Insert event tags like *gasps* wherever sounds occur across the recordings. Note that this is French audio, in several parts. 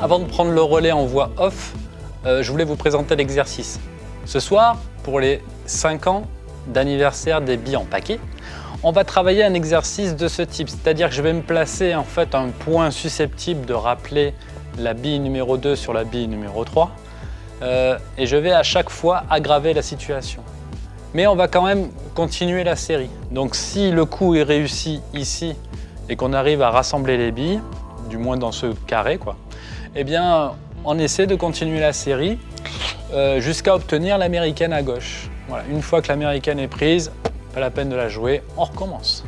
Avant de prendre le relais en voix off, euh, je voulais vous présenter l'exercice. Ce soir, pour les 5 ans d'anniversaire des billes en paquet, on va travailler un exercice de ce type, c'est-à-dire que je vais me placer en fait un point susceptible de rappeler la bille numéro 2 sur la bille numéro 3 euh, et je vais à chaque fois aggraver la situation. Mais on va quand même continuer la série. Donc si le coup est réussi ici et qu'on arrive à rassembler les billes, du moins dans ce carré, quoi, eh bien on essaie de continuer la série euh, jusqu'à obtenir l'américaine à gauche. Voilà, une fois que l'américaine est prise, pas la peine de la jouer, on recommence.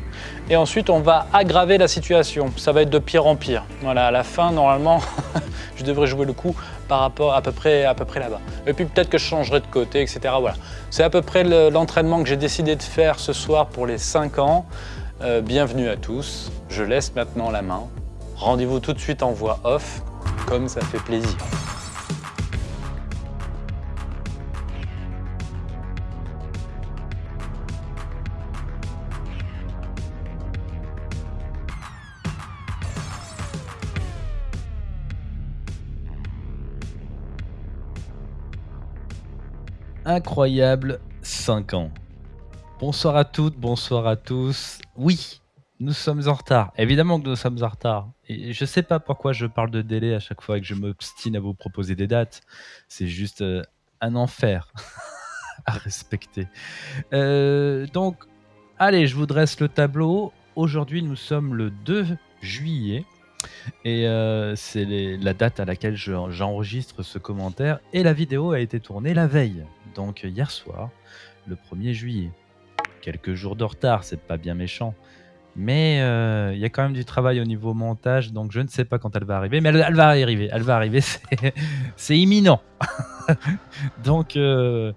Et ensuite, on va aggraver la situation. Ça va être de pire en pire. Voilà, à la fin, normalement, *laughs* je devrais jouer le coup par rapport à peu près, à peu près là-bas. Et puis peut-être que je changerai de côté, etc. Voilà. C'est à peu près l'entraînement que j'ai décidé de faire ce soir pour les 5 ans. Euh, bienvenue à tous. Je laisse maintenant la main. Rendez-vous tout de suite en voix off, comme ça fait plaisir. incroyable 5 ans. Bonsoir à toutes, bonsoir à tous. Oui, nous sommes en retard. Évidemment que nous sommes en retard. Et je sais pas pourquoi je parle de délai à chaque fois et que je m'obstine à vous proposer des dates. C'est juste euh, un enfer *laughs* à respecter. Euh, donc, allez, je vous dresse le tableau. Aujourd'hui, nous sommes le 2 juillet. Et euh, c'est la date à laquelle j'enregistre ce commentaire. Et la vidéo a été tournée la veille, donc hier soir, le 1er juillet. Quelques jours de retard, c'est pas bien méchant. Mais euh, il y a quand même du travail au niveau montage, donc je ne sais pas quand elle va arriver, mais elle, va arriver, elle va arriver, *laughs* c'est imminent. *laughs* donc, euh,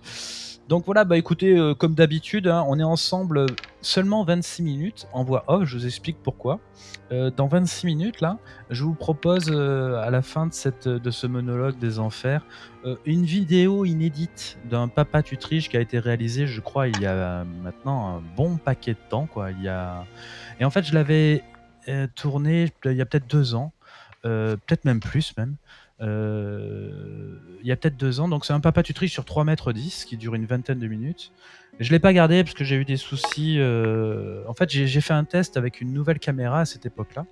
donc voilà, bah écoutez, euh, comme d'habitude, hein, on est ensemble seulement 26 minutes en voix off, je vous explique pourquoi. Euh, dans 26 minutes, là, je vous propose à la fin de, cette, de ce monologue des enfers, une vidéo inédite d'un papa tutriche qui a été réalisé, je crois, il y a maintenant un bon paquet de temps. Quoi. Il y a... Et en fait, je l'avais tourné il y a peut-être deux ans, peut-être même plus même. Euh, il y a peut-être deux ans. Donc c'est un papa tutriche sur 3 mètres 10 qui dure une vingtaine de minutes. Je l'ai pas gardé parce que j'ai eu des soucis. Euh, en fait, j'ai fait un test avec une nouvelle caméra à cette époque-là.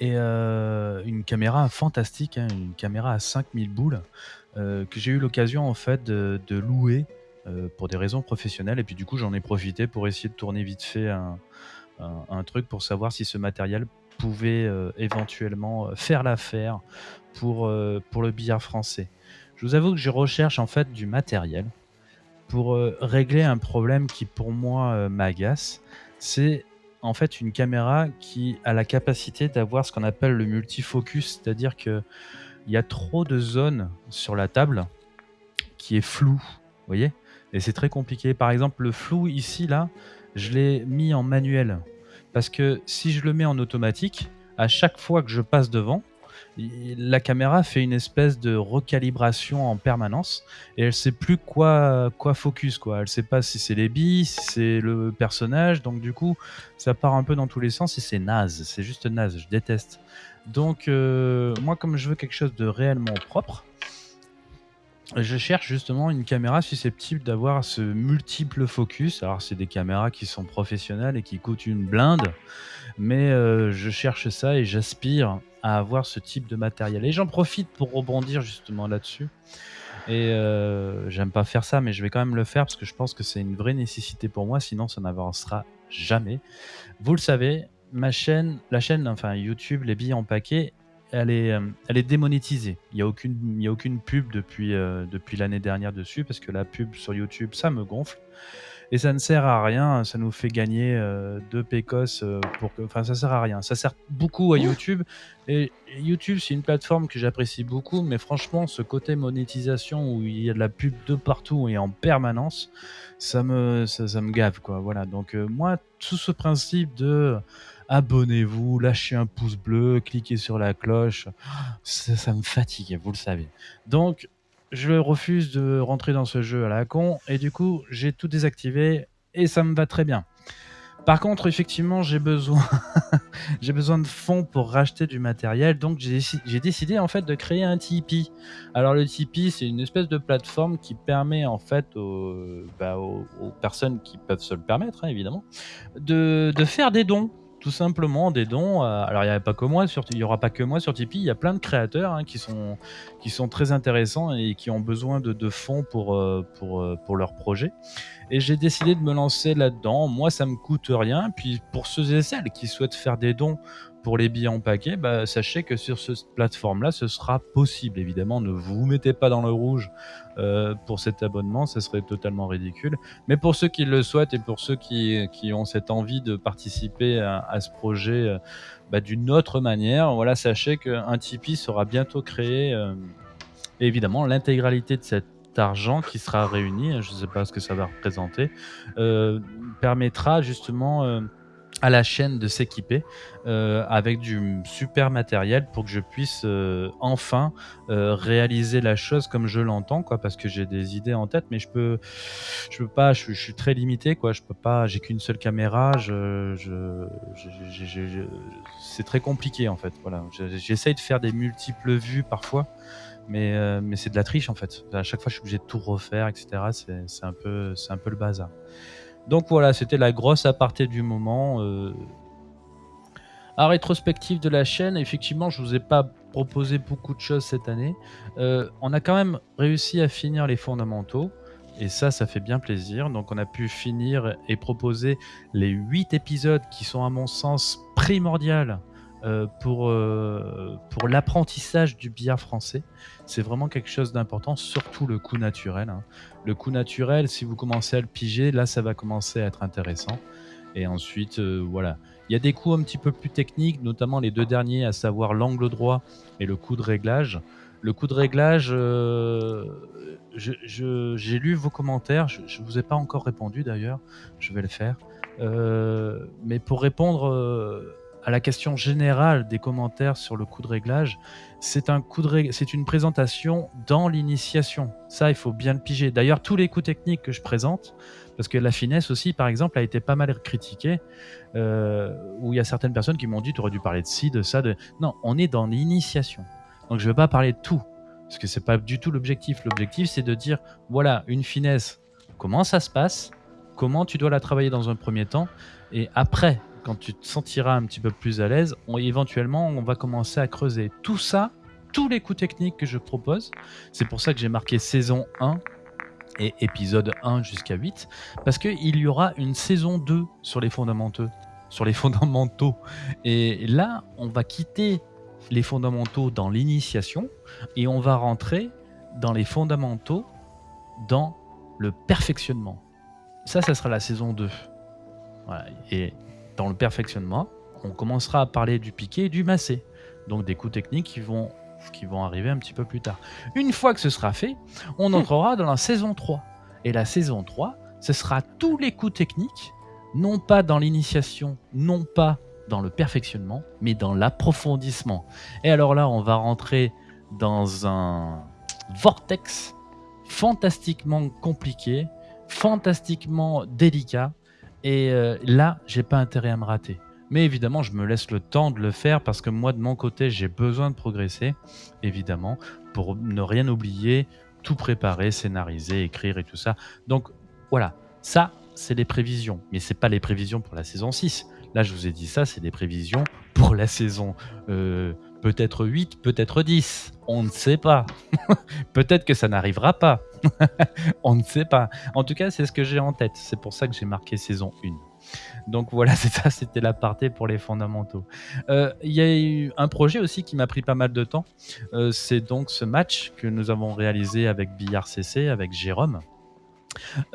Et euh, une caméra fantastique, hein, une caméra à 5000 boules, que j'ai eu l'occasion en fait de, louer pour des raisons professionnelles. Et puis du coup, j'en ai profité pour essayer de tourner vite fait un truc pour savoir si ce matériel pouvait euh, éventuellement euh, faire l'affaire pour, euh, pour le billard français. Je vous avoue que je recherche en fait du matériel pour régler un problème qui pour moi m'agace. C'est en fait une caméra qui a la capacité d'avoir ce qu'on appelle le multifocus, c'est-à-dire que il y a trop de zones sur la table qui est flou, vous voyez? Et c'est très compliqué. Par exemple, le flou ici là, je l'ai mis en manuel parce que si je le mets en automatique, à chaque fois que je passe devant, la caméra fait une espèce de recalibration en permanence et elle sait plus quoi quoi focus quoi. Elle sait pas si c'est les billes, si c'est le personnage, donc du coup ça part un peu dans tous les sens et c'est naze, c'est juste naze, je déteste. Donc euh, moi comme je veux quelque chose de réellement propre, je cherche justement une caméra susceptible d'avoir ce multiple focus. Alors, c'est des caméras qui sont professionnelles et qui coûtent une blinde, mais euh, je cherche ça et j'aspire à avoir ce type de matériel. Et j'en profite pour rebondir justement là-dessus. Et euh, j'aime pas faire ça, mais je vais quand même le faire parce que je pense que c'est une vraie nécessité pour moi, sinon ça n'avancera jamais. Vous le savez, ma chaîne, la chaîne, enfin YouTube, les billes en paquet, elle est, euh, elle est démonétisée. Il n'y a, aucune, a aucune pub depuis, euh, depuis l'année dernière dessus, parce que la pub sur YouTube, ça me gonfle. Et ça ne sert à rien, ça nous fait gagner euh, deux pécos pour que. Enfin, ça sert à rien. Ça sert beaucoup à YouTube. Et YouTube, c'est une plateforme que j'apprécie beaucoup, mais franchement, ce côté monétisation où il y a de la pub de partout et en permanence, ça me, ça, ça me gave, quoi. Voilà. Donc, moi, tout ce principe de abonnez-vous, lâchez un pouce bleu, cliquez sur la cloche. *gasps* Ça, me fatigue, vous le savez. Donc, je refuse de rentrer dans ce jeu à la con et du coup, j'ai tout désactivé et ça me va très bien. Par contre, effectivement, j'ai besoin, *laughs* j'ai besoin de fonds pour racheter du matériel, donc j'ai décidé en fait de créer un Tipeee. Alors le Tipeee, c'est une espèce de plateforme qui permet en fait aux, bah, personnes qui peuvent se le permettre, hein, évidemment, de, de faire des dons tout simplement des dons. alors il n'y a pas que moi il y aura pas que moi sur Tipeee. Il y a plein de créateurs hein, qui sont qui sont très intéressants et qui ont besoin de, de fonds pour euh, pour euh, pour leur projet. Et j'ai décidé de me lancer là-dedans. Moi, ça me coûte rien. Puis pour ceux et celles qui souhaitent faire des dons pour les billets en paquet, bah, sachez que sur cette plateforme-là, ce sera possible. Évidemment, ne vous mettez pas dans le rouge euh, pour cet abonnement, ce serait totalement ridicule. Mais pour ceux qui le souhaitent et pour ceux qui, ont cette envie de participer à, ce projet euh, bah, d'une autre manière, voilà, sachez qu'un Tipeee sera bientôt créé. euh, évidemment, l'intégralité de cet argent qui sera réuni, je ne sais pas ce que ça va représenter, permettra justement à la chaîne de s'équiper euh, avec du super matériel pour que je puisse euh, enfin euh, réaliser la chose comme je l'entends quoi parce que j'ai des idées en tête mais je peux je peux pas je, suis très limité quoi je peux pas j'ai qu'une seule caméra je, je, je- c'est très compliqué en fait voilà Je- j'essaye de faire des multiples vues parfois mais, euh, mais c'est de la triche en fait. À chaque fois, je suis obligé de tout refaire, etc. C'est un peu, c'est un peu le bazar. Donc voilà, c'était la grosse aparté du moment. euh. À rétrospective de la chaîne, effectivement, je vous ai pas proposé beaucoup de choses cette année. Euh, on a quand même réussi à finir les fondamentaux. Et ça, ça fait bien plaisir. Donc, on a pu finir et proposer les 8 épisodes qui sont, à mon sens, primordiales pour, euh, pour l'apprentissage du billard français. C'est vraiment quelque chose d'important, surtout le coup naturel. hein. Le coup naturel, si vous commencez à le piger, là, ça va commencer à être intéressant. Et ensuite, euh, voilà. Il y a des coups un petit peu plus techniques, notamment les deux derniers, à savoir l'angle droit et le coup de réglage. Le coup de réglage, euh, j'ai lu vos commentaires, je ne vous ai pas encore répondu d'ailleurs, je vais le faire. Euh, mais pour répondre euh, à la question générale des commentaires sur le coup de réglage, c'est un une présentation dans l'initiation. Ça, il faut bien le piger. D'ailleurs, tous les coups techniques que je présente, parce que la finesse aussi, par exemple, a été pas mal critiquée, euh, où il y a certaines personnes qui m'ont dit, tu aurais dû parler de ci, de ça, de... Non, on est dans l'initiation. Donc je ne vais pas parler de tout, parce que c'est pas du tout l'objectif. L'objectif, c'est de dire, voilà, une finesse, comment ça se passe, comment tu dois la travailler dans un premier temps, et après, quand tu te sentiras un petit peu plus à l'aise, éventuellement, on va commencer à creuser tout ça, tous les coups techniques que je propose. C'est pour ça que j'ai marqué saison 1 et épisode 1 jusqu'à 8, parce qu'il y aura une saison 2 sur les fondamentaux. Sur les *laughs* fondamentaux. Et là, on va quitter les fondamentaux dans l'initiation et on va rentrer dans les fondamentaux dans le perfectionnement. Ça, ça sera la saison 2. Voilà. Et dans le perfectionnement, on commencera à parler du piqué et du massé. Donc des coups techniques qui vont, qui vont arriver un petit peu plus tard. Une fois que ce sera fait, on entrera dans la saison 3. Et la saison 3, ce sera tous les coups techniques, non pas dans l'initiation, non pas dans le perfectionnement, mais dans l'approfondissement. Et alors là, on va rentrer dans un vortex fantastiquement compliqué, fantastiquement délicat. Et euh, là, j'ai pas intérêt à me rater. Mais évidemment, je me laisse le temps de le faire parce que moi, de mon côté, j'ai besoin de progresser, évidemment, pour ne rien oublier, tout préparer, scénariser, écrire et tout ça. Donc voilà, ça, c'est les prévisions. Mais c'est pas les prévisions pour la saison 6. Là, je vous ai dit ça, c'est des prévisions pour la saison euh, peut-être 8, peut-être 10. On ne sait pas. *laughs* peut-être que ça n'arrivera pas. *laughs* On ne sait pas. En tout cas, c'est ce que j'ai en tête. C'est pour ça que j'ai marqué saison 1. Donc voilà, *laughs* c'est ça, c'était l'aparté pour les fondamentaux. Euh, Il y a eu un projet aussi qui m'a pris pas mal de temps. Euh, c'est donc ce match que nous avons réalisé avec Billard CC, avec Jérôme,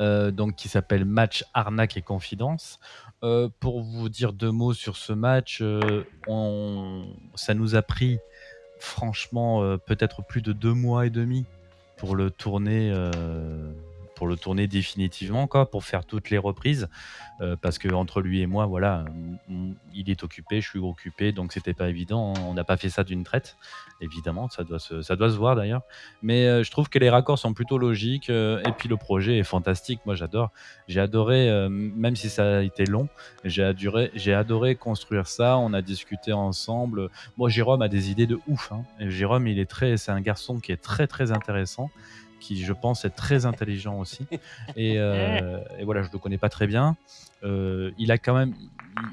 euh, donc qui s'appelle Match Arnaque et Confidence. Pour vous dire deux mots sur ce match, ça nous a pris franchement peut-être plus de deux mois et demi pour le tourner euh, pour le tourner définitivement, quoi, pour faire toutes les reprises. Euh, parce que entre lui et moi, voilà, il est occupé, je suis occupé, donc c'était pas évident. On n'a pas fait ça d'une traite, évidemment, ça doit se, ça doit se voir d'ailleurs. Mais euh, je trouve que les raccords sont plutôt logiques, euh, et puis le projet est fantastique. Moi, j'adore. J'ai adoré, même si ça a été long, j'ai adoré, j'ai adoré construire ça. On a discuté ensemble. Moi, Jérôme a des idées de ouf. Hein. Jérôme, il est très, c'est un garçon qui est très très intéressant qui je pense est très intelligent aussi. Et, *laughs* et voilà, je le connais pas très bien. Euh, il a quand même,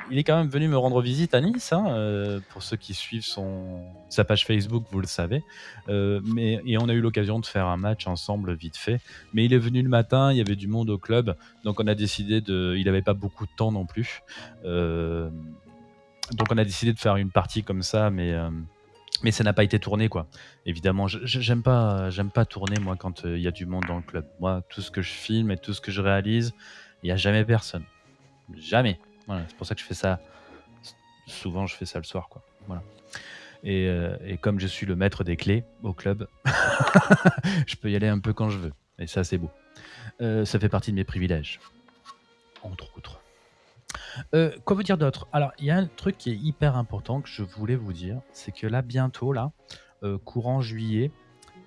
il est quand même venu me rendre visite à Nice. Hein, euh, pour ceux qui suivent son, sa page Facebook, vous le savez. Euh, mais et on a eu l'occasion de faire un match ensemble vite fait. Mais il est venu le matin, il y avait du monde au club, donc on a décidé de, il n'avait pas beaucoup de temps non plus. donc on a décidé de faire une partie comme ça, mais mais ça n'a pas été tourné quoi. Évidemment, j'aime pas, j'aime pas tourner moi quand il y a du monde dans le club. Moi, tout ce que je filme et tout ce que je réalise, il y a jamais personne. Jamais. Voilà, c'est pour ça que je fais ça. Souvent, je fais ça le soir, quoi. Voilà. Et, euh, et comme je suis le maître des clés au club, *laughs* je peux y aller un peu quand je veux. Et ça, c'est beau. Euh, ça fait partie de mes privilèges. Entre autres. Euh, quoi vous dire d'autre? Alors, il y a un truc qui est hyper important que je voulais vous dire. C'est que là, bientôt, là, courant juillet,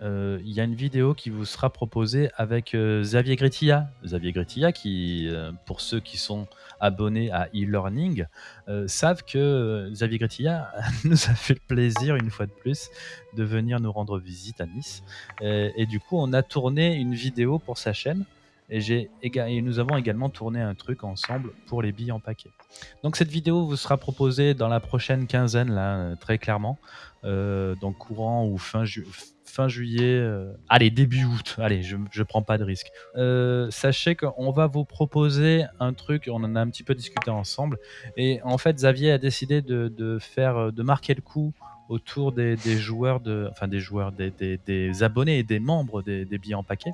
euh, il y a une vidéo qui vous sera proposée avec euh, Xavier Gretilla. Xavier Gretilla, qui, euh, pour ceux qui sont abonnés à e-learning, savent que Xavier Gretilla *laughs* nous a fait le plaisir, une fois de plus, de venir nous rendre visite à Nice. Et, du coup, on a tourné une vidéo pour sa chaîne. Et, nous avons également tourné un truc ensemble pour les billes en paquet. Donc cette vidéo vous sera proposée dans la prochaine quinzaine, là, très clairement. donc courant ou fin, ju fin juillet, euh, allez, début août, allez, je, je prends pas de risque. Euh, sachez qu'on va vous proposer un truc, on en a un petit peu discuté ensemble, et en fait, Xavier a décidé de, faire, de marquer le coup autour des, joueurs, de, enfin des joueurs, des, des, abonnés et des membres des, billets en paquet,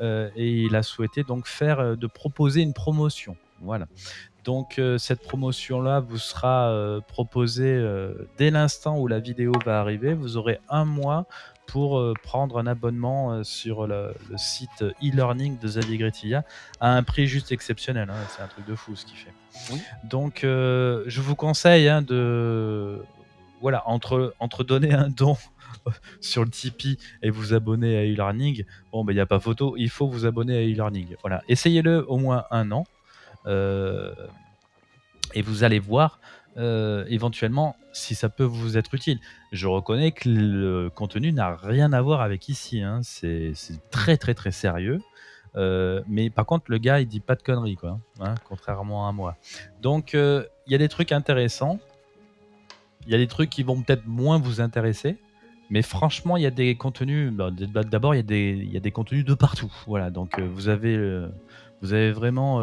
euh, et il a souhaité donc faire, de proposer une promotion. Voilà. Donc cette promotion-là vous sera proposée dès l'instant où la vidéo va arriver. Vous aurez un mois pour euh, prendre un abonnement euh, sur le, site e-learning de Xavier Gretilla à un prix juste exceptionnel. Hein. C'est un truc de fou ce qu'il fait. Donc, euh, je vous conseille hein, de. Voilà, entre, donner un don *laughs* sur le Tipeee et vous abonner à e-learning, bon, ben, il n'y a pas photo, il faut vous abonner à e-learning. Voilà, essayez-le au moins un an. et vous allez voir euh, éventuellement si ça peut vous être utile. Je reconnais que le contenu n'a rien à voir avec ici, hein. c'est très très très sérieux. Euh, mais par contre, le gars, il dit pas de conneries, hein, contrairement à moi. Donc, euh, il y a des trucs intéressants. Il y a des trucs qui vont peut-être moins vous intéresser. Mais franchement, il y a des contenus. Bah, d'abord, il, y a des contenus de partout. Voilà. Donc, vous avez, vous avez vraiment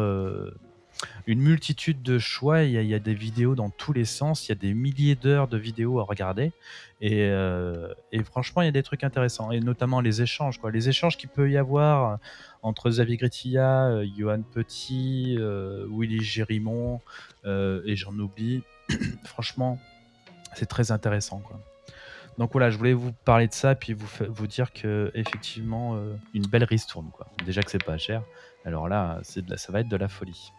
une multitude de choix. Il y, a, des vidéos dans tous les sens. Il y a des milliers d'heures de vidéos à regarder. Et, euh, franchement, il y a des trucs intéressants. Et notamment les échanges. Les échanges qu'il peut y avoir entre Xavier Gretilla, euh, Johan Petit, euh, Willy Gérimont, et j'en oublie. *clears throat* franchement, c'est très intéressant. Quoi. Donc voilà, je voulais vous parler de ça, puis vous, vous dire que effectivement, une belle ristourne. Quoi. Déjà que c'est pas cher. Alors là, de ça va être de la folie.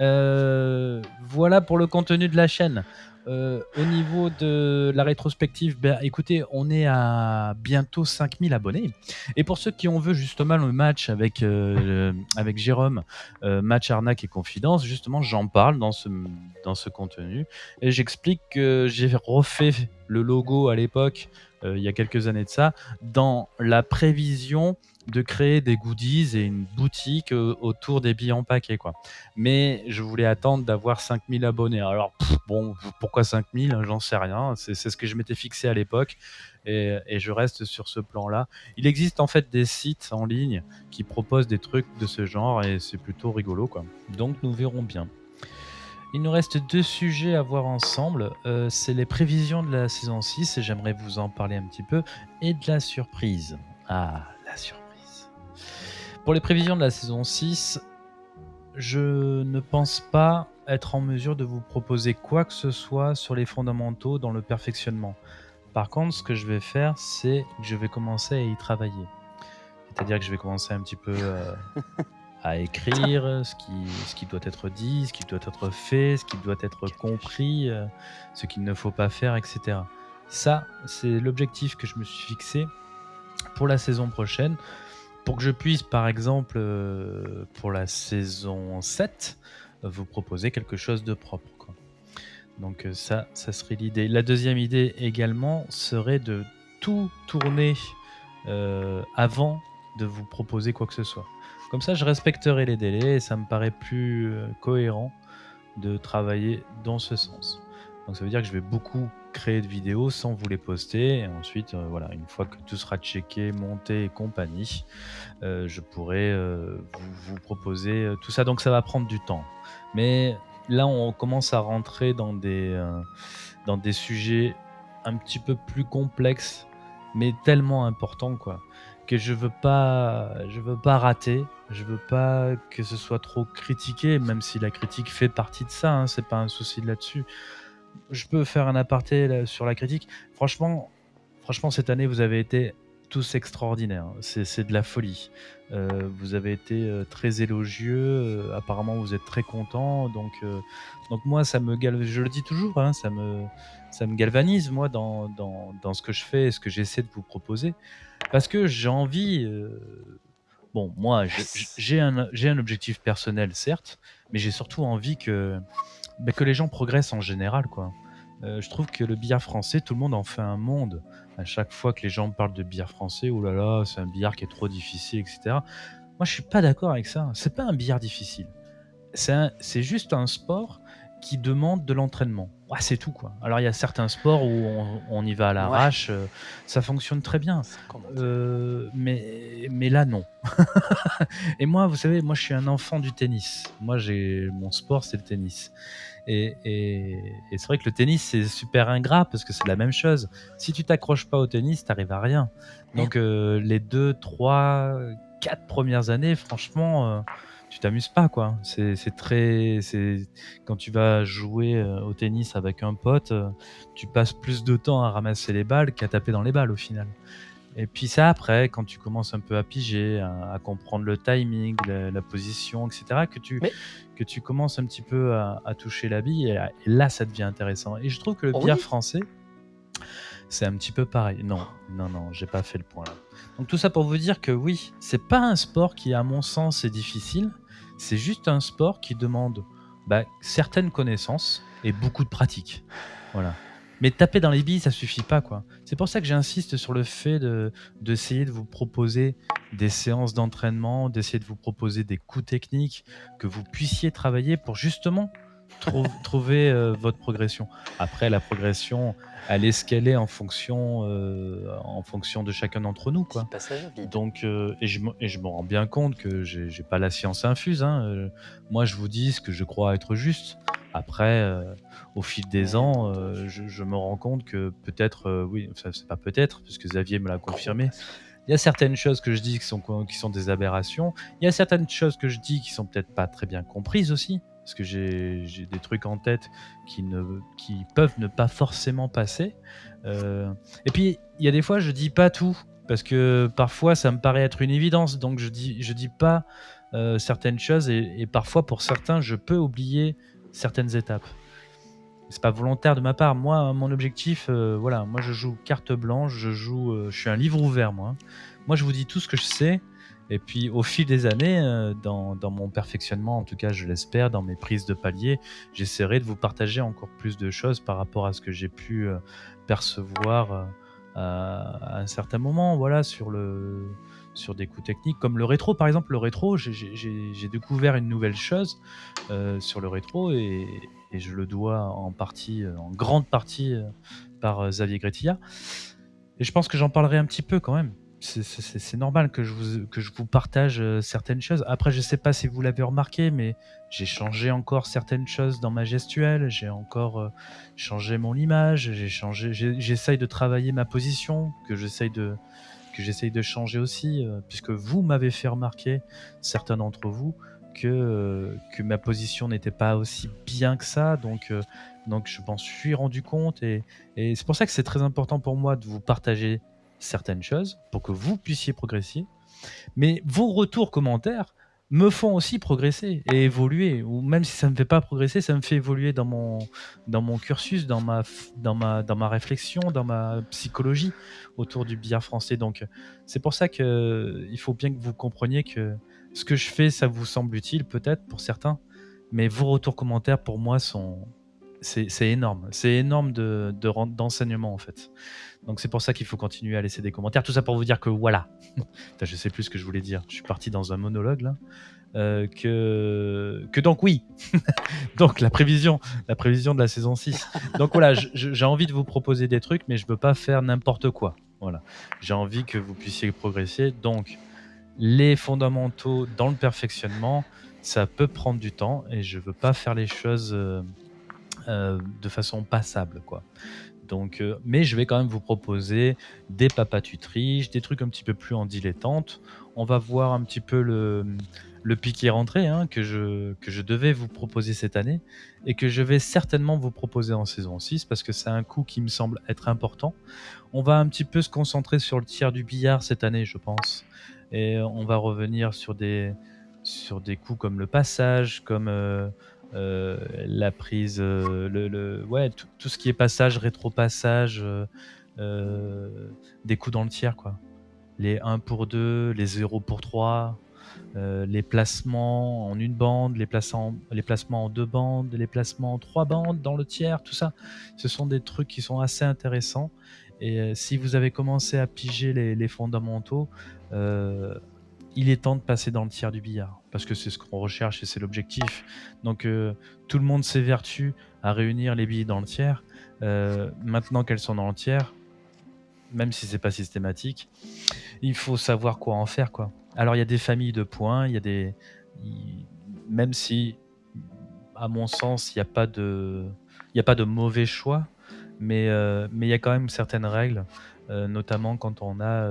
Euh, voilà pour le contenu de la chaîne. Euh, au niveau de la rétrospective, ben, écoutez, on est à bientôt 5000 abonnés. Et pour ceux qui ont vu justement le match avec, euh, avec Jérôme, match arnaque et confidence, justement, j'en parle dans ce, dans ce contenu. Et j'explique que j'ai refait le logo à l'époque, il y a quelques années de ça, dans la prévision de créer des goodies et une boutique euh, autour des billets en paquet. Quoi. Mais je voulais attendre d'avoir 5000 abonnés. Alors, bon, pourquoi 5000 hein, J'en sais rien. C'est ce que je m'étais fixé à l'époque. Et, je reste sur ce plan-là. Il existe en fait des sites en ligne qui proposent des trucs de ce genre et c'est plutôt rigolo. Quoi. Donc, nous verrons bien. Il nous reste deux sujets à voir ensemble. Euh, c'est les prévisions de la saison 6, et j'aimerais vous en parler un petit peu, et de la surprise. Ah, la surprise. Pour les prévisions de la saison 6, je ne pense pas être en mesure de vous proposer quoi que ce soit sur les fondamentaux dans le perfectionnement. Par contre, ce que je vais faire, c'est que je vais commencer à y travailler. C'est-à-dire que je vais commencer un petit peu euh, à écrire ce qui, ce qui doit être dit, ce qui doit être fait, ce qui doit être compris, euh, ce qu'il ne faut pas faire, etc. Ça, c'est l'objectif que je me suis fixé pour la saison prochaine. Pour que je puisse, par exemple, euh, pour la saison 7, vous proposer quelque chose de propre. Donc euh, ça, ça serait l'idée. La deuxième idée également serait de tout tourner euh, avant de vous proposer quoi que ce soit. Comme ça, je respecterai les délais et ça me paraît plus cohérent de travailler dans ce sens. Donc ça veut dire que je vais beaucoup créer de vidéos sans vous les poster. Et ensuite, euh, voilà, une fois que tout sera checké, monté et compagnie, euh, je pourrai euh, vous, proposer tout ça. Donc ça va prendre du temps. Mais là, on commence à rentrer dans des, dans des sujets un petit peu plus complexes, mais tellement importants, quoi, que je veux pas, je veux pas rater. Je veux pas que ce soit trop critiqué, même si la critique fait partie de ça. Hein, c'est pas un souci là-dessus. Je peux faire un aparté sur la critique. Franchement, franchement, cette année, vous avez été tous extraordinaires. C'est c'est de la folie. Euh, vous avez été euh, très élogieux. euh, apparemment, vous êtes très content. Donc, donc moi, ça me je le dis toujours, hein, ça me, ça me galvanise moi dans, dans, dans ce que je fais et ce que j'essaie de vous proposer, parce que j'ai envie. bon, moi, j'ai- un, un objectif personnel, certes, mais j'ai surtout envie que, bah, que les gens progressent en général, quoi. Euh, je trouve que le billard français, tout le monde en fait un monde. À chaque fois que les gens parlent de billard français, oh là là, c'est un billard qui est trop difficile, etc. Moi, je suis pas d'accord avec ça. C'est pas un billard difficile. C'est juste un sport qui demande de l'entraînement. C'est tout, quoi. Alors, il y a certains sports où on, on y va à l'arrache, euh, ça fonctionne très bien. Euh, mais, mais là, non. *laughs* et moi, vous savez, moi, je suis un enfant du tennis. Moi, j'ai mon sport, c'est le tennis. Et, et- et c'est vrai que le tennis, c'est super ingrat parce que c'est la même chose. Si tu t'accroches pas au tennis, t'arrives à rien. Donc, euh, les deux, trois, quatre premières années, franchement, euh, tu t'amuses pas, quoi. C'est très. c'est Quand tu vas jouer euh, au tennis avec un pote, tu passes plus de temps à ramasser les balles qu'à taper dans les balles au final. Et puis ça, après, quand tu commences un peu à piger, à, à comprendre le timing, la, la position, etc., que tu, Mais- que tu commences un petit peu à, à toucher la bille, et, là- et là, ça devient intéressant. Et je trouve que le Oh billard oui. français, c'est un petit peu pareil. Non, non, non, j'ai pas fait le point là. Donc tout ça pour vous dire que oui, c'est pas un sport qui, à mon sens, est difficile. C'est juste un sport qui demande bah, certaines connaissances et beaucoup de pratique. Voilà. Mais taper dans les billes, ça suffit pas, quoi. C'est pour ça que j'insiste sur le fait de d'essayer de vous proposer des séances d'entraînement, d'essayer de vous proposer des coups techniques que vous puissiez travailler pour justement trou- *laughs* trouver euh, votre progression. Après, la progression, elle est ce qu'elle est en fonction, euh, en fonction de chacun d'entre nous, quoi. Donc, euh, et je me et je me rends bien compte que j'ai pas la science infuse. hein, moi, je vous dis ce que je crois être juste. Après, euh, au fil des ans, euh, je, je me rends compte que peut-être, euh, oui, ça c'est pas peut-être, puisque Xavier me l'a confirmé. Il y a certaines choses que je dis qui sont, qui sont des aberrations. Il y a certaines choses que je dis qui sont peut-être pas très bien comprises aussi, parce que j'ai des trucs en tête qui, ne, qui peuvent ne pas forcément passer. Et puis, il y a des fois, je dis pas tout, parce que parfois, ça me paraît être une évidence, donc je dis, je dis pas certaines choses, et, et parfois, pour certains, je peux oublier certaines étapes. C'est pas volontaire de ma part. Moi, mon objectif, euh, voilà, moi je joue carte blanche, je joue, euh, je suis un livre ouvert, moi. Moi, je vous dis tout ce que je sais, et puis au fil des années, euh, dans, dans mon perfectionnement, en tout cas, je l'espère, dans mes prises de palier, j'essaierai de vous partager encore plus de choses par rapport à ce que j'ai pu percevoir à un certain moment, voilà, sur le sur des coups techniques comme le rétro par exemple le rétro j'ai- découvert une nouvelle chose euh, sur le rétro et, je le dois en partie euh, en grande partie euh, par Xavier Gretilla et je pense que j'en parlerai un petit peu quand même c'est- normal que je vous, que je vous partage certaines choses. Après, je sais pas si vous l'avez remarqué, mais j'ai changé encore certaines choses dans ma gestuelle. J'ai encore changé mon image. J'ai changé. J'essaye de travailler ma position, que j'essaye de j'essaye de changer aussi, euh, puisque vous m'avez fait remarquer, certains d'entre vous, que euh, que ma position n'était pas aussi bien que ça. Donc euh, donc je m'en suis rendu compte et c'est pour ça que c'est très important pour moi de vous partager certaines choses pour que vous puissiez progresser Mais vos retours commentaires me font aussi progresser et évoluer. Ou même si ça ne me fait pas progresser, ça me fait évoluer dans mon, dans mon cursus, dans ma, dans, ma, dans ma réflexion, dans ma psychologie autour du billard français. Donc c'est pour ça qu'il faut bien que vous compreniez que ce que je fais, ça vous semble utile peut-être pour certains, mais vos retours commentaires pour moi sont... C'est énorme. C'est énorme de, d'enseignement en fait. Donc c'est pour ça qu'il faut continuer à laisser des commentaires. Tout ça pour vous dire que voilà. *laughs* je sais plus ce que je voulais dire. Je suis parti dans un monologue là. Euh, que, que donc oui. *laughs* donc la prévision, la prévision de la saison 6. Donc voilà, j'ai envie de vous proposer des trucs, mais je ne veux pas faire n'importe quoi. Voilà. J'ai envie que vous puissiez progresser. Donc les fondamentaux dans le perfectionnement, ça peut prendre du temps et je veux pas faire les choses euh, euh, de façon passable, quoi. Donc, euh, mais je vais quand même vous proposer des papas tutriches, des trucs un petit peu plus en dilettante. On va voir un petit peu le, le piqué rentré hein, que, je, que je devais vous proposer cette année et que je vais certainement vous proposer en saison 6 parce que c'est un coup qui me semble être important. On va un petit peu se concentrer sur le tiers du billard cette année, je pense. Et on va revenir sur des, sur des coups comme le passage, comme euh, euh, la prise, euh, le, tout, ce qui est passage, rétro-passage, des coups dans le tiers, quoi. Les 1 pour 2, les 0 pour 3, les placements en une bande, les, placements, en deux bandes, les placements en trois bandes dans le tiers, tout ça. Ce sont des trucs qui sont assez intéressants. Et si vous avez commencé à piger les fondamentaux, il est temps de passer dans le tiers du billard, parce que c'est ce qu'on recherche et c'est l'objectif. Donc euh, tout le monde s'évertue à réunir les billes dans le tiers. Euh, maintenant qu'elles sont dans le tiers, même si c'est pas systématique, il faut savoir quoi en faire. quoi. Alors il y a des familles de points, il y a des... Même si, à mon sens, il n'y a, pas de... a pas de mauvais choix, mais euh, mais il y a quand même certaines règles, notamment quand on a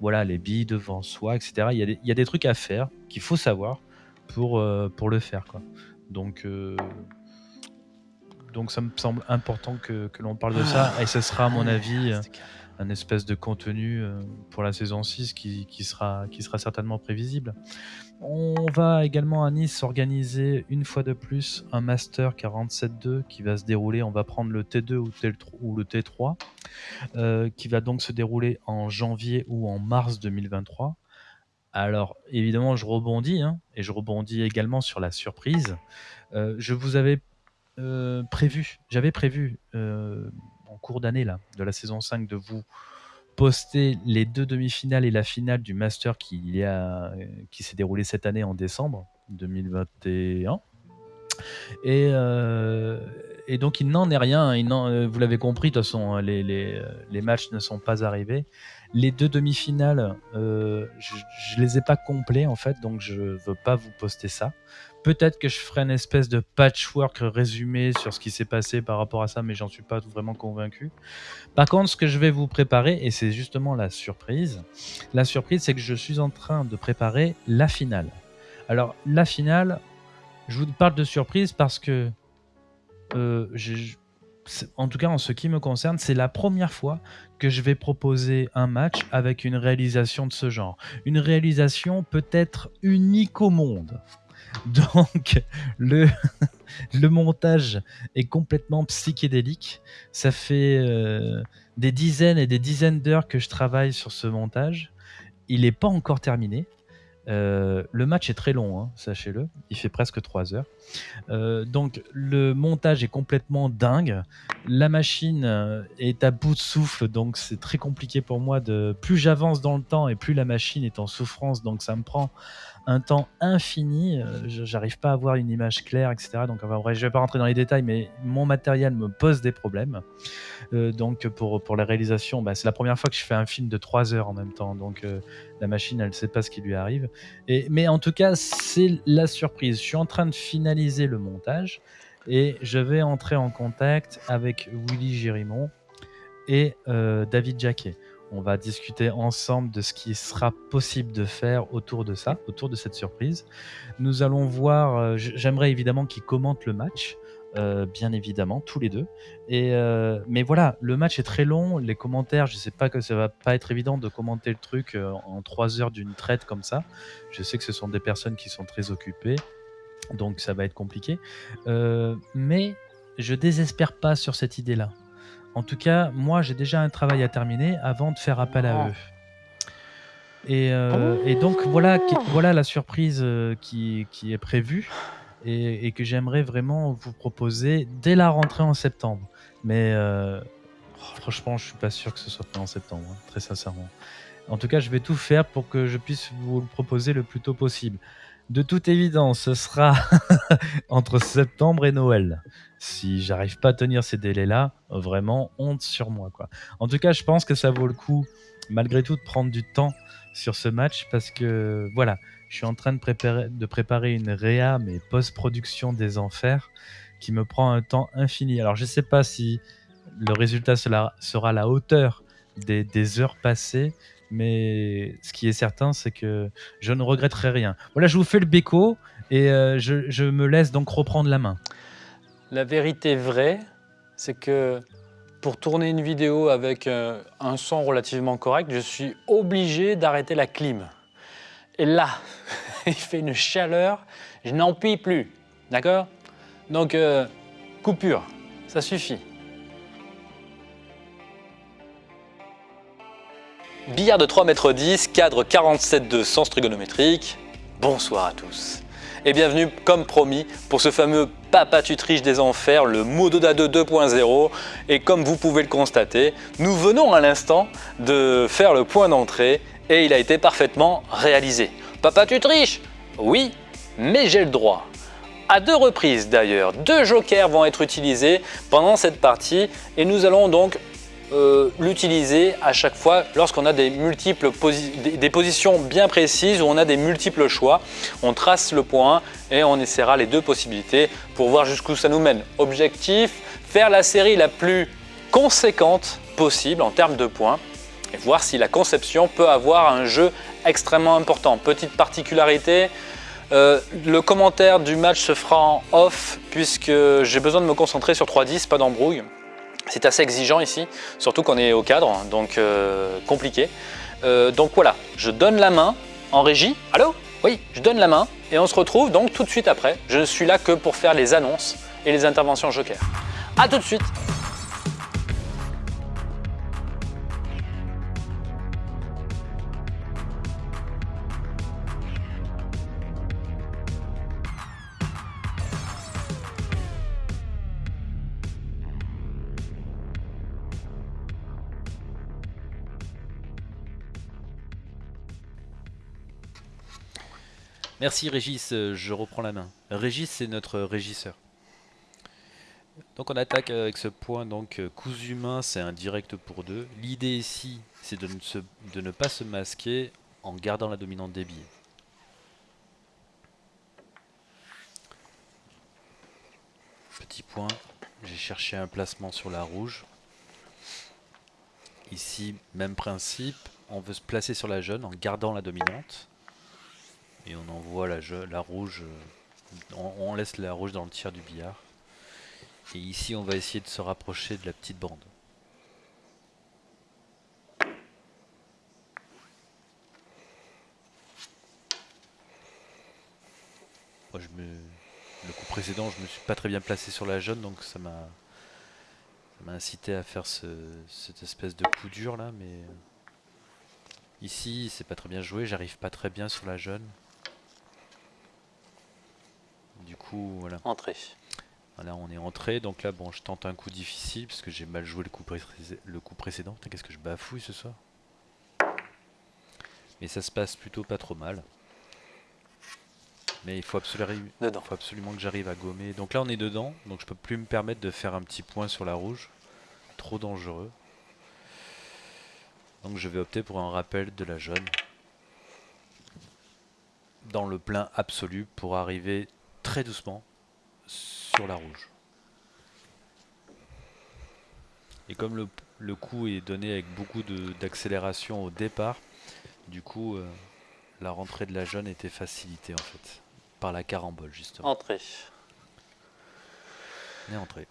voilà, les billes devant soi, etc. Il y, a des, il y a des trucs à faire qu'il faut savoir pour, euh, pour le faire. Quoi. Donc, euh, donc ça me semble important que, que l'on parle de ça. Et ce sera, à mon avis, un espèce de contenu euh, pour la saison 6 qui, sera, certainement prévisible. On va également à Nice organiser une fois de plus un Master 47.2 qui va se dérouler. On va prendre le T2 ou, le T3 euh, qui va donc se dérouler en janvier ou en mars 2023. Alors évidemment, je rebondis hein, et je rebondis également sur la surprise. Euh, je vous avais prévu, j'avais prévu en cours d'année là, de la saison 5 de vous poster les deux demi-finales et la finale du Master qui, qui s'est déroulé cette année en décembre 2021. Et, euh, et donc il n'en est rien, il euh, vous l'avez compris, de toute façon, hein, les, matchs ne sont pas arrivés. Les deux demi-finales, euh, je ne les ai pas complets en fait, donc je ne veux pas vous poster ça. Peut-être que je ferai une espèce de patchwork résumé sur ce qui s'est passé par rapport à ça, mais j'en suis pas vraiment convaincu. Par contre, ce que je vais vous préparer, et c'est justement la surprise, la surprise, c'est que je suis en train de préparer la finale. Alors, la finale, je vous parle de surprise parce que, euh, en tout cas en ce qui me concerne, c'est la première fois que je vais proposer un match avec une réalisation de ce genre. Une réalisation peut-être unique au monde. *laughs* Donc, *laughs* le, montage est complètement psychédélique. Ça fait euh, des dizaines et des dizaines d'heures que je travaille sur ce montage. Il n'est pas encore terminé. Euh, le match est très long, hein, sachez-le. Il fait presque 3 heures. Euh, donc le montage est complètement dingue. La machine est à bout de souffle, donc c'est très compliqué pour moi. Plus j'avance dans le temps et plus la machine est en souffrance, donc ça me prend un temps infini. Euh, j'arrive pas à avoir une image claire, etc. Donc, enfin, bref, je vais pas rentrer dans les détails, mais mon matériel me pose des problèmes. Euh, donc, pour, pour la réalisation, bah, c'est la première fois que je fais un film de 3 heures en même temps. Donc, euh, la machine, elle sait pas ce qui lui arrive. Et, mais en tout cas, c'est la surprise. Je suis en train de finaliser le montage et je vais entrer en contact avec Willy Gérimont et David Jacquet. On va discuter ensemble de ce qui sera possible de faire autour de ça, autour de cette surprise. Nous allons voir, euh, j'aimerais évidemment qu'ils commentent le match. euh, bien évidemment, tous les deux. Et, euh, mais voilà, le match est très long, les commentaires, je sais pas que ça va pas être évident de commenter le truc en trois heures d'une traite comme ça. Je sais que ce sont des personnes qui sont très occupées, donc ça va être compliqué. mais je désespère pas sur cette idée-là. En tout cas, moi j'ai déjà un travail à terminer avant de faire appel à eux. Et, et donc voilà, voilà la surprise qui, qui est prévue et, que j'aimerais vraiment vous proposer dès la rentrée en septembre. Mais euh, franchement, je suis pas sûr que ce soit fait en septembre, hein, très sincèrement. En tout cas, je vais tout faire pour que je puisse vous le proposer le plus tôt possible. De toute évidence, ce sera *laughs* entre septembre et Noël. Si j'arrive pas à tenir ces délais-là, vraiment honte sur moi. Quoi. En tout cas, je pense que ça vaut le coup, malgré tout, de prendre du temps sur ce match parce que voilà, je suis en train de préparer, une réa, mais post-production des enfers, qui me prend un temps infini. Alors je sais pas si le résultat sera, à la hauteur des, heures passées, mais ce qui est certain, c'est que je ne regretterai rien. Voilà, je vous fais le béco et euh, je, me laisse donc reprendre la main. La vérité vraie, c'est que pour tourner une vidéo avec euh, un son relativement correct, je suis obligé d'arrêter la clim. Et là, *laughs* il fait une chaleur, je n'en puis plus. D'accord? Donc, euh, coupure, ça suffit. Billard de 3,10 m, cadre 47 sens trigonométrique. Bonsoir à tous et bienvenue comme promis pour ce fameux Papa tu triches des enfers, le Mododa 2 2.0 et comme vous pouvez le constater, nous venons à l'instant de faire le point d'entrée et il a été parfaitement réalisé. Papa tu triches? Oui, mais j'ai le droit. À deux reprises d'ailleurs, deux jokers vont être utilisés pendant cette partie et nous allons donc euh, l'utiliser à chaque fois lorsqu'on a des, multiples des, positions bien précises où on a des multiples choix. On trace le point et on essaiera les deux possibilités pour voir jusqu'où ça nous mène. Objectif, faire la série la plus conséquente possible en termes de points et voir si la conception peut avoir un jeu extrêmement important. Petite particularité, euh, le commentaire du match se fera en off puisque j'ai besoin de me concentrer sur 3-10, pas d'embrouille. C'est assez exigeant ici, surtout qu'on est au cadre, donc euh, compliqué. Euh, donc voilà, je donne la main en régie. Allô? Oui, je donne la main et on se retrouve donc tout de suite après. Je ne suis là que pour faire les annonces et les interventions joker. A tout de suite Merci Régis, euh, je reprends la main. Régis, c'est notre régisseur. Donc on attaque avec ce point, donc euh, humains, c'est un direct pour deux. L'idée ici, c'est de, de, ne pas se masquer en gardant la dominante des billets. Petit point, j'ai cherché un placement sur la rouge. Ici, même principe, on veut se placer sur la jaune en gardant la dominante et on envoie la, la rouge, euh, on, laisse la rouge dans le tiers du billard. Et ici on va essayer de se rapprocher de la petite bande. Le coup précédent, je me suis pas très bien placé sur la jaune, donc ça m'a m'a incité à faire cette espèce de coup dur là, mais ici c'est pas très bien joué, j'arrive pas très bien sur la jaune. Du coup, voilà. Entrée. Voilà, on est entré. Donc là, bon, je tente un coup difficile parce que j'ai mal joué le coup, le coup précédent. Qu'est-ce que je bafouille ce soir Mais ça se passe plutôt pas trop mal. Mais il faut absolument, faut absolument que j'arrive à gommer. Donc là, on est dedans. Donc je peux plus me permettre de faire un petit point sur la rouge. Trop dangereux. Donc je vais opter pour un rappel de la jaune. Dans le plein absolu pour arriver très doucement sur la rouge. Et comme le, le coup est donné avec beaucoup d'accélération au départ, du coup euh, la rentrée de la jaune était facilitée en fait par la carambole justement. Entrée. On est entré.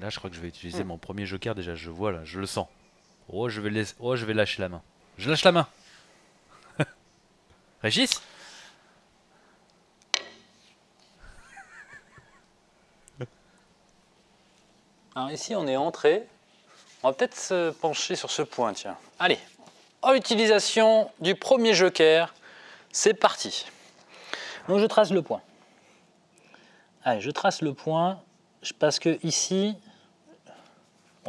Là, je crois que je vais utiliser mon premier joker. Déjà, je vois là, je le sens. Oh, je vais, laisser... oh, je vais lâcher la main. Je lâche la main. *laughs* Régis? Alors ici, on est entré. On va peut-être se pencher sur ce point, tiens. Allez, en utilisation du premier joker, c'est parti. Donc je trace le point. Allez, je trace le point parce que ici,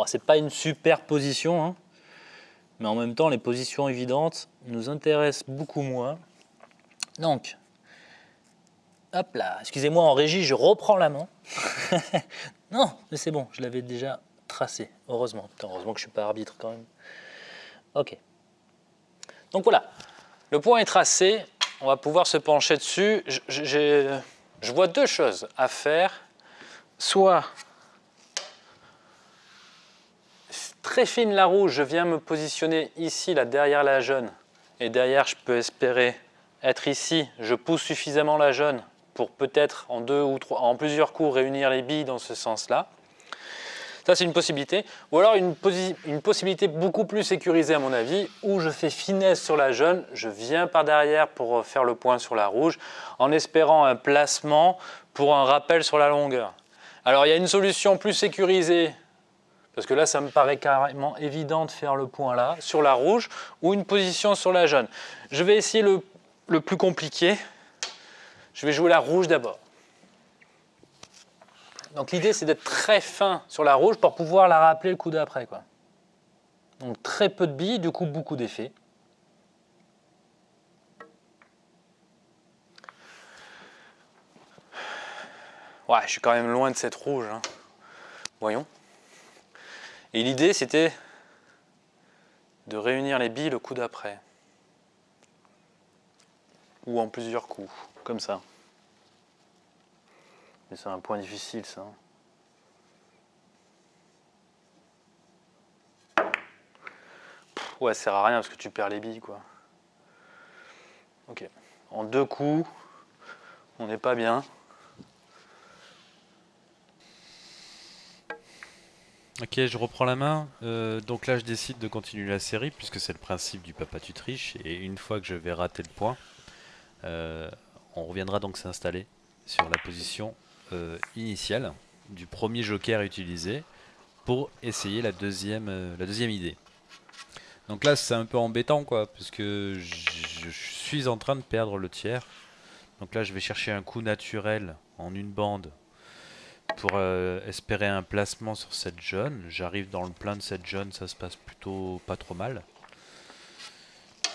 c'est pas une super position, hein, mais en même temps, les positions évidentes nous intéressent beaucoup moins. Donc, hop là, excusez-moi en régie, je reprends la main. *laughs* non, mais c'est bon, je l'avais déjà tracé, heureusement. heureusement que je ne suis pas arbitre quand même. Ok. Donc voilà, le point est tracé, on va pouvoir se pencher dessus. Je, vois deux choses à faire. Soit très fine la rouge, je viens me positionner ici, là, derrière la jaune. Et derrière, je peux espérer être ici. Je pousse suffisamment la jaune pour peut-être en deux ou trois, en plusieurs coups réunir les billes dans ce sens-là. Ça, c'est une possibilité. Ou alors une, possibilité beaucoup plus sécurisée à mon avis, où je fais finesse sur la jaune, je viens par derrière pour faire le point sur la rouge, en espérant un placement pour un rappel sur la longueur. Alors, il y a une solution plus sécurisée, parce que là, ça me paraît carrément évident de faire le point là, sur la rouge, ou une position sur la jaune. Je vais essayer le plus compliqué. Je vais jouer la rouge d'abord. Donc l'idée, c'est d'être très fin sur la rouge pour pouvoir la rappeler le coup d'après. Donc très peu de billes, du coup beaucoup d'effets. Ouais, je suis quand même loin de cette rouge. Hein. Voyons. Et l'idée, c'était de réunir les billes le coup d'après. Ou en plusieurs coups, comme ça. Mais c'est un point difficile ça. ouais, ça sert à rien parce que tu perds les billes quoi. Ok. En deux coups, on n'est pas bien. Ok, je reprends la main. Euh, donc là, je décide de continuer la série puisque c'est le principe du papa tu triches. Et une fois que je vais rater le point, euh, on reviendra donc s'installer sur la position euh, initiale du premier joker utilisé pour essayer la deuxième, euh, la deuxième idée. Donc là c'est un peu embêtant quoi, parce que je suis en train de perdre le tiers. Donc là je vais chercher un coup naturel en une bande pour euh, espérer un placement sur cette jaune. J'arrive dans le plein de cette jaune, ça se passe plutôt pas trop mal.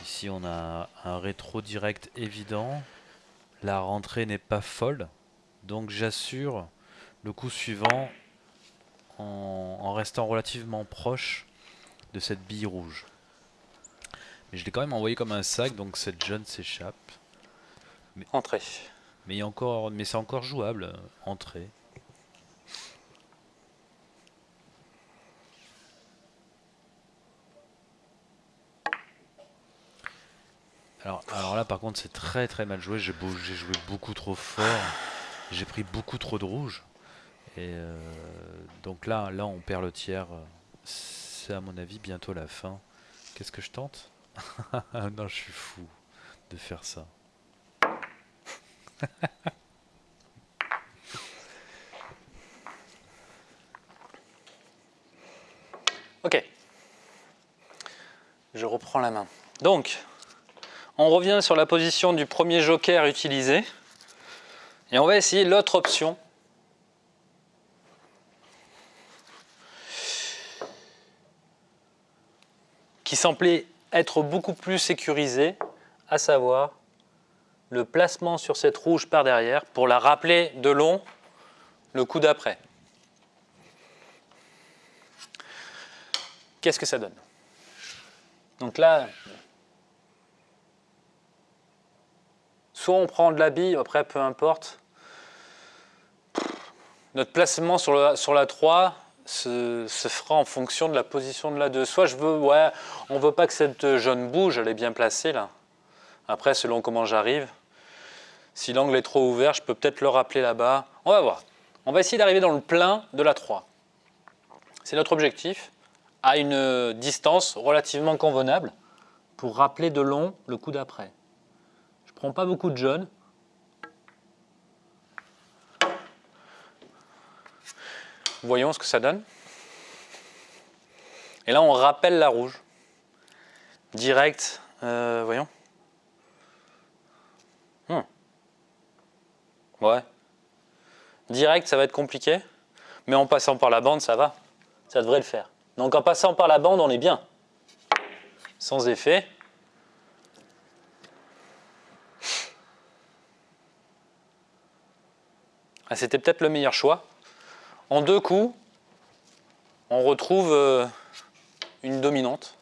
Ici on a un rétro direct évident. La rentrée n'est pas folle. Donc j'assure le coup suivant en, restant relativement proche de cette bille rouge. Mais je l'ai quand même envoyé comme un sac, donc cette jeune s'échappe. Mais, Entrée. Mais, encore, mais c'est encore jouable. Entrée. Alors, là par contre c'est très très mal joué, j'ai joué beaucoup trop fort. J'ai pris beaucoup trop de rouge. Et euh, donc là, là, on perd le tiers. C'est à mon avis bientôt la fin. Qu'est-ce que je tente? *laughs* Non, je suis fou de faire ça. *laughs* ok. Je reprends la main. Donc, on revient sur la position du premier joker utilisé. Et on va essayer l'autre option. qui semblait être beaucoup plus sécurisée, à savoir le placement sur cette rouge par derrière pour la rappeler de long le coup d'après. Qu'est-ce que ça donne? Donc là, soit on prend de la bille, après peu importe, notre placement sur, la 3 se, fera en fonction de la position de la 2. Soit je veux, ouais, on ne veut pas que cette jaune bouge, elle est bien placée là. Après, selon comment j'arrive, si l'angle est trop ouvert, je peux peut-être le rappeler là-bas. On va voir. On va essayer d'arriver dans le plein de la 3. C'est notre objectif, à une distance relativement convenable pour rappeler de long le coup d'après. Prends pas beaucoup de jaune. Voyons ce que ça donne. Et là, on rappelle la rouge. Direct, euh, voyons. Hmm. Ouais. Direct, ça va être compliqué. Mais en passant par la bande, ça va. Ça devrait le faire. Donc en passant par la bande, on est bien. Sans effet. C'était peut-être le meilleur choix. En deux coups, on retrouve euh, une dominante.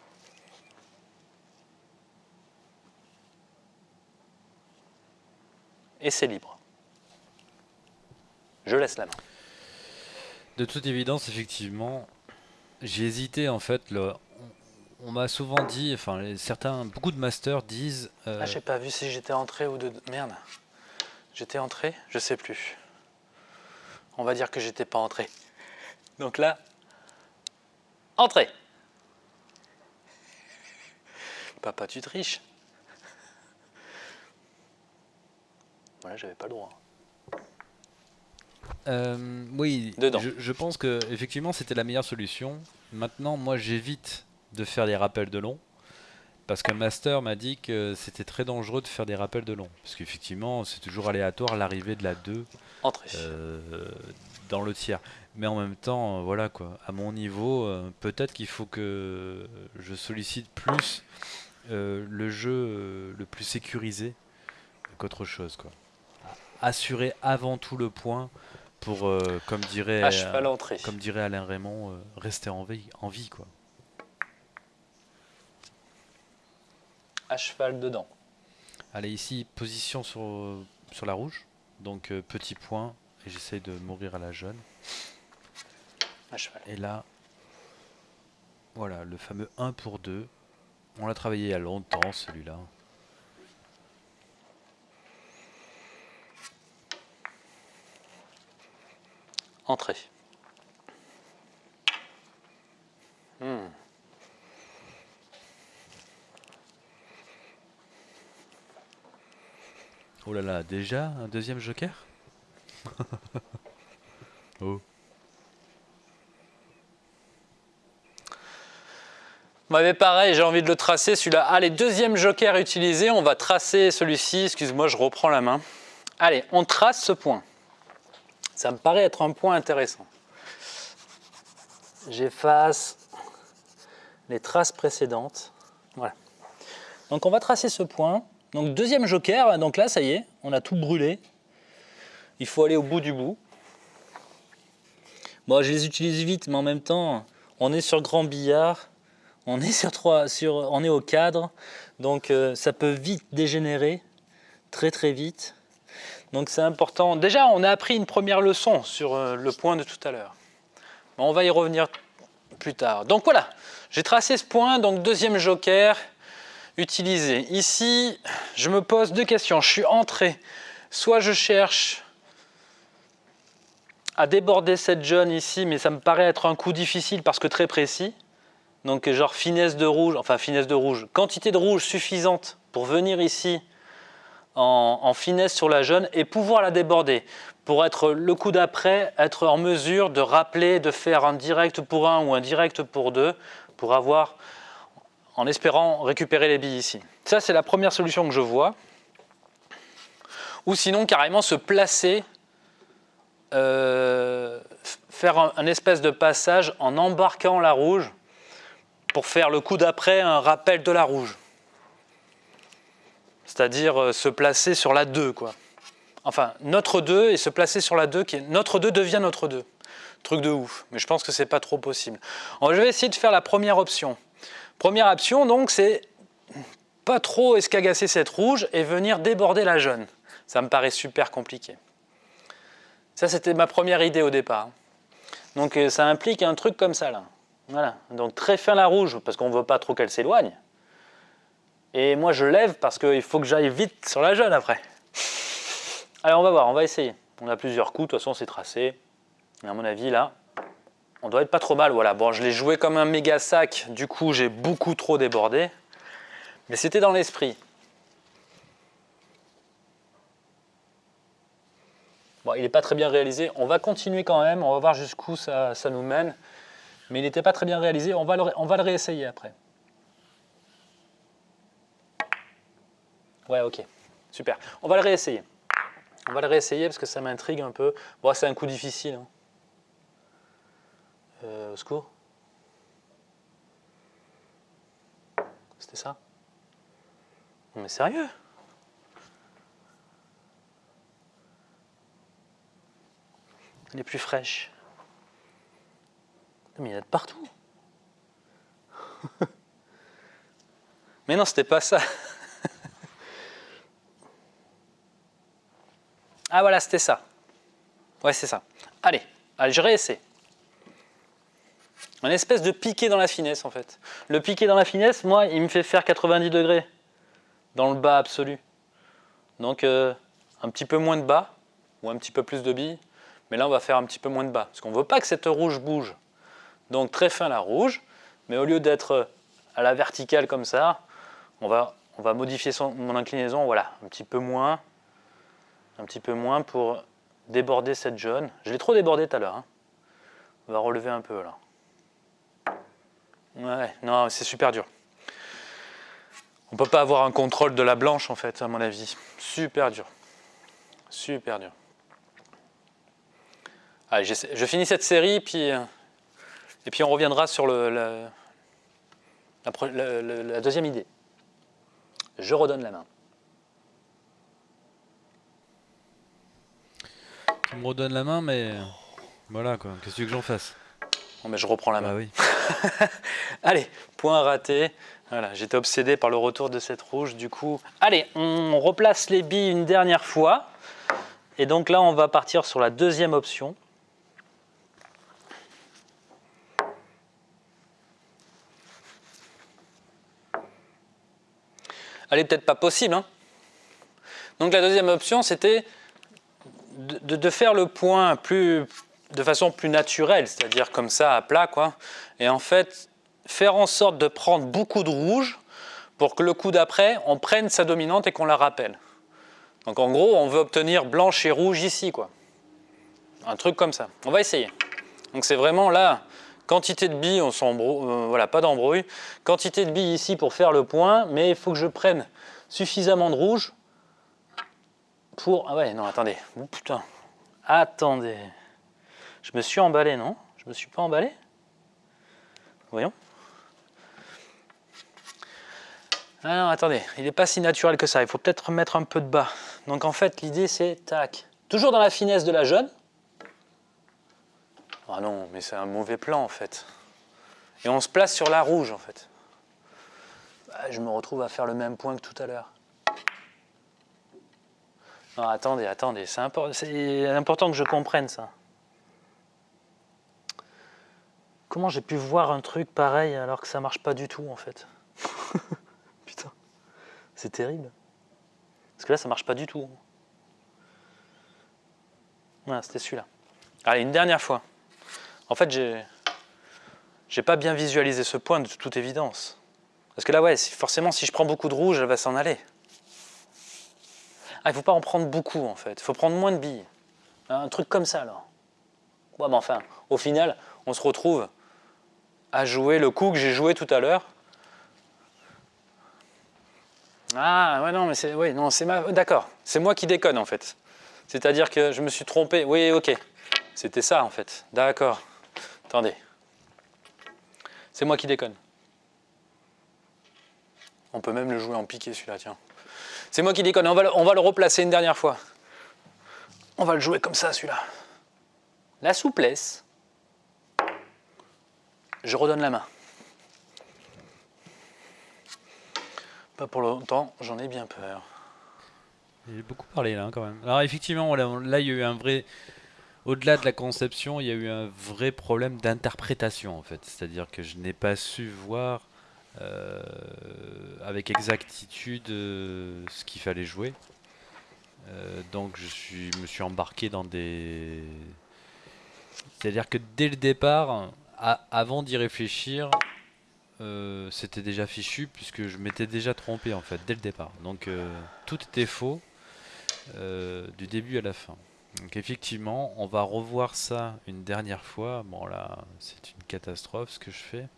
Et c'est libre. Je laisse la main. De toute évidence, effectivement, j'ai hésité en fait. Le... On, m'a souvent dit, enfin, certains, beaucoup de masters disent. euh, Ah, j'ai pas vu si j'étais entré ou de. Merde. J'étais entré Je sais plus. On va dire que j'étais pas entré. Donc là, entré. Papa, tu triches. Voilà, j'avais pas le droit. Euh, oui, Dedans. Je, je pense que effectivement c'était la meilleure solution. Maintenant, moi j'évite de faire des rappels de long parce qu'un master m'a dit que c'était très dangereux de faire des rappels de long parce qu'effectivement c'est toujours aléatoire l'arrivée de la 2 Entré. euh, dans le tiers. Mais en même temps, euh, voilà quoi, à mon niveau, euh, peut-être qu'il faut que je sollicite plus euh, le jeu le plus sécurisé qu'autre chose quoi. Assurer avant tout le point pour, comme dirait, entré. comme dirait Alain Raymond, rester en vie, en vie quoi. À cheval dedans. Allez ici, position sur, euh, sur la rouge, donc euh, petit point, et j'essaye de mourir à la jaune. À cheval. Et là, voilà, le fameux 1 pour 2. On l'a travaillé il y a longtemps celui-là. Entré. Hmm. Oh là là, déjà un deuxième joker *laughs* Oh. Bah, mais pareil, j'ai envie de le tracer celui-là. Allez, deuxième joker utilisé, on va tracer celui-ci. Excuse-moi, je reprends la main. Allez, on trace ce point. Ça me paraît être un point intéressant. J'efface les traces précédentes. Voilà. Donc on va tracer ce point. Donc deuxième joker, donc là ça y est, on a tout brûlé. Il faut aller au bout du bout. Bon, je les utilise vite, mais en même temps, on est sur grand billard. On est, sur trois, on est au cadre, donc euh, ça peut vite dégénérer, très très vite. Donc c'est important. Déjà, on a appris une première leçon sur euh, le point de tout à l'heure. On va y revenir plus tard. Donc voilà, j'ai tracé ce point, donc deuxième joker utilisé. Ici, je me pose deux questions. Je suis entré, soit je cherche à déborder cette jaune ici, mais ça me paraît être un coup difficile parce que très précis. Donc genre finesse de rouge, enfin finesse de rouge, quantité de rouge suffisante pour venir ici en, en finesse sur la jaune et pouvoir la déborder. Pour être le coup d'après, être en mesure de rappeler, de faire un direct pour un ou un direct pour deux, pour avoir, en espérant récupérer les billes ici. Ça c'est la première solution que je vois. Ou sinon carrément se placer euh, faire un, espèce de passage en embarquant la rouge pour faire le coup d'après un rappel de la rouge. C'est-à-dire euh, se placer sur la 2, quoi. Enfin, notre 2 et se placer sur la 2, qui est, notre 2 devient notre 2. Truc de ouf, mais je pense que c'est pas trop possible. Je vais essayer de faire la première option. Première option, donc, c'est pas trop escagasser cette rouge et venir déborder la jaune. Ça me paraît super compliqué. Ça, c'était ma première idée au départ. Donc, euh, ça implique un truc comme ça, là. Voilà. Donc, très fin la rouge, parce qu'on ne veut pas trop qu'elle s'éloigne. Et moi, je lève parce qu'il faut que j'aille vite sur la jaune après. Allez, on va voir, on va essayer. On a plusieurs coups, de toute façon c'est tracé. Et à mon avis là, on doit être pas trop mal. Voilà, bon je l'ai joué comme un méga sac, du coup j'ai beaucoup trop débordé. Mais c'était dans l'esprit. Bon, il n'est pas très bien réalisé. On va continuer quand même, on va voir jusqu'où ça, nous mène. Mais il n'était pas très bien réalisé, on va le, on va le réessayer après. Ouais, ok, super. On va le réessayer. On va le réessayer parce que ça m'intrigue un peu. Bon, c'est un coup difficile. Hein. Euh, au secours C'était ça Non mais sérieux? Elle est plus fraîche. mais il y en a de partout. *laughs* mais non, c'était pas ça. *laughs* ah voilà, c'était ça. Ouais, c'est ça. Allez, allez, je réessaie. Un espèce de piqué dans la finesse en fait. Le piqué dans la finesse, moi, il me fait faire 90 degrés dans le bas absolu. Donc euh, un petit peu moins de bas ou un petit peu plus de billes. Mais là, on va faire un petit peu moins de bas parce qu'on ne veut pas que cette rouge bouge. Donc très fin la rouge, mais au lieu d'être à la verticale comme ça, on va, on va modifier mon inclinaison, voilà, un petit peu moins, un petit peu moins pour déborder cette jaune. Je l'ai trop débordé tout à l'heure. Hein. On va relever un peu là. Ouais, non, c'est super dur. On peut pas avoir un contrôle de la blanche en fait, à mon avis. Super dur. Super dur. Allez, je finis cette série, puis, euh, et puis on reviendra sur le, la, la, deuxième idée. Je redonne la main. Tu me redonnes la main, mais voilà quoi, qu'est-ce que tu veux que j'en fasse? Mais je reprends la main. Ah oui. *laughs* Allez, point raté. Voilà, j'étais obsédé par le retour de cette rouge, du coup. Allez, on replace les billes une dernière fois. Et donc là, on va partir sur la deuxième option. Elle est peut-être pas possible. Hein. donc la deuxième option, c'était de, de, faire le point plus, de façon plus naturelle, c'est-à-dire comme ça, à plat, quoi. Et en fait, faire en sorte de prendre beaucoup de rouge pour que le coup d'après, on prenne sa dominante et qu'on la rappelle. Donc en gros, on veut obtenir blanche et rouge ici, quoi. Un truc comme ça. On va essayer. Donc c'est vraiment là, quantité de billes, on s'embrouille, euh, voilà, pas d'embrouille. Quantité de billes ici pour faire le point, mais il faut que je prenne suffisamment de rouge pour... Ah ouais, non, attendez. Putain. Attendez. Je me suis emballé, non? Je me suis pas emballé? Voyons. Ah non, attendez, il n'est pas si naturel que ça. Il faut peut-être remettre un peu de bas. Donc en fait, l'idée c'est, tac, toujours dans la finesse de la jeune. Ah non, mais c'est un mauvais plan en fait. Et on se place sur la rouge en fait. Ah, je me retrouve à faire le même point que tout à l'heure. Non, attendez, attendez, c'est important que je comprenne ça. Comment j'ai pu voir un truc pareil alors que ça marche pas du tout en fait *laughs* Putain, c'est terrible. Parce que là ça marche pas du tout. Voilà, c'était celui-là. Allez, une dernière fois. En fait, j'ai j'ai pas bien visualisé ce point de toute évidence. Parce que là, ouais, forcément, si je prends beaucoup de rouge, elle va s'en aller. Ah, il faut pas en prendre beaucoup, en fait. Il faut prendre moins de billes. Un truc comme ça, alors. Ouais, mais enfin, au final, on se retrouve à jouer le coup que j'ai joué tout à l'heure. Ah, ouais, non, mais c'est... Oui, non, ma... D'accord, c'est moi qui déconne, en fait. C'est-à-dire que je me suis trompé. Oui, ok. C'était ça, en fait. D'accord. Attendez. C'est moi qui déconne. On peut même le jouer en piqué, celui-là, tiens. C'est moi qui déconne. On va, on va le replacer une dernière fois. On va le jouer comme ça, celui-là. La souplesse je redonne la main. Pas pour longtemps, j'en ai bien peur. J'ai beaucoup parlé là quand même. Alors effectivement, là il y a eu un vrai... Au-delà de la conception, il y a eu un vrai problème d'interprétation en fait. C'est-à-dire que je n'ai pas su voir euh, avec exactitude euh, ce qu'il fallait jouer. Euh, donc je suis, me suis embarqué dans des... C'est-à-dire que dès le départ, avant d'y réfléchir, euh, c'était déjà fichu puisque je m'étais déjà trompé en fait dès le départ. Donc euh, tout était faux du début à la fin. Donc effectivement, on va revoir ça une dernière fois. Bon là, c'est une catastrophe ce que je fais.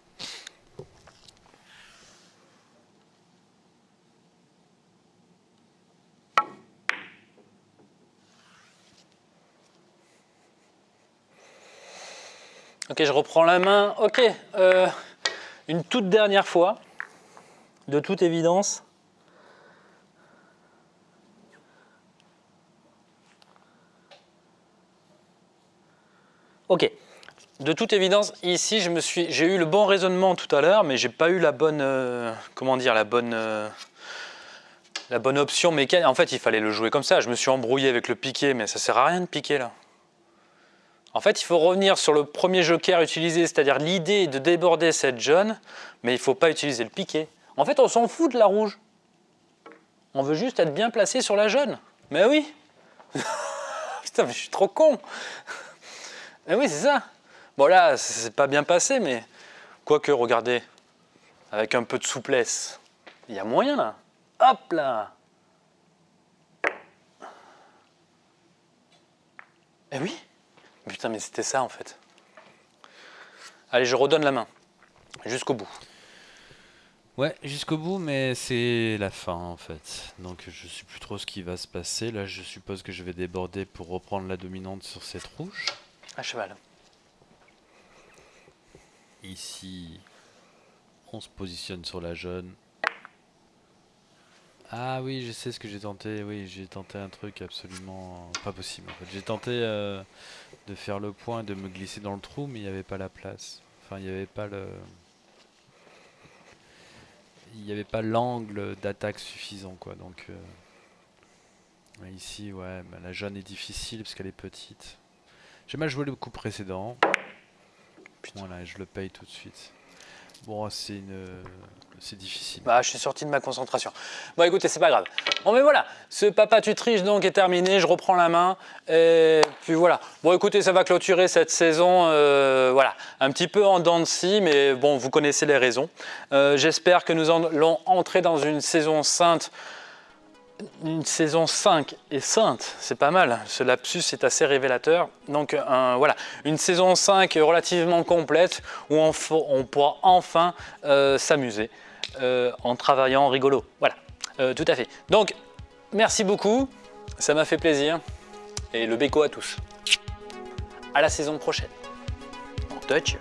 Ok, je reprends la main. Ok, euh, une toute dernière fois, de toute évidence. Ok, de toute évidence, ici, j'ai eu le bon raisonnement tout à l'heure, mais j'ai pas eu la bonne, euh, comment dire, la bonne, euh, la bonne option mécanique. En fait, il fallait le jouer comme ça. Je me suis embrouillé avec le piqué, mais ça sert à rien de piquer là. En fait, il faut revenir sur le premier joker utilisé, c'est-à-dire l'idée de déborder cette jaune, mais il ne faut pas utiliser le piqué. En fait, on s'en fout de la rouge. On veut juste être bien placé sur la jaune. Mais oui *laughs* Putain, mais je suis trop con Mais oui, c'est ça Bon là, c'est pas bien passé, mais quoique, regardez, avec un peu de souplesse, il y a moyen là. Hop là Eh oui Putain, mais c'était ça en fait. Allez, je redonne la main. Jusqu'au bout. Ouais, jusqu'au bout, mais c'est la fin en fait. Donc je sais plus trop ce qui va se passer. Là, je suppose que je vais déborder pour reprendre la dominante sur cette rouge. À cheval. Ici, on se positionne sur la jaune. Ah oui, je sais ce que j'ai tenté. Oui, j'ai tenté un truc absolument pas possible. En fait. J'ai tenté euh, de faire le point, de me glisser dans le trou, mais il n'y avait pas la place. Enfin, il n'y avait pas le... Il n'y avait pas l'angle d'attaque suffisant, quoi. Donc, euh, ici, ouais, bah, la jaune est difficile parce qu'elle est petite. J'ai mal joué le coup précédent. Voilà, je le paye tout de suite. Bon, c'est une... Difficile. Bah, je suis sorti de ma concentration. Bon, écoutez, c'est pas grave. Bon, mais voilà, ce Papa tu triches donc est terminé. Je reprends la main. Et puis voilà. Bon, écoutez, ça va clôturer cette saison. Euh, voilà, un petit peu en dents de scie, mais bon, vous connaissez les raisons. Euh, j'espère que nous allons entrer dans une saison sainte une saison 5 et sainte, c'est pas mal, ce lapsus est assez révélateur. Donc voilà, une saison 5 relativement complète où on, pourra enfin euh, s'amuser euh, en travaillant rigolo. Voilà, euh, tout à fait. Donc merci beaucoup, ça m'a fait plaisir et le béco à tous. À la saison prochaine. En touch.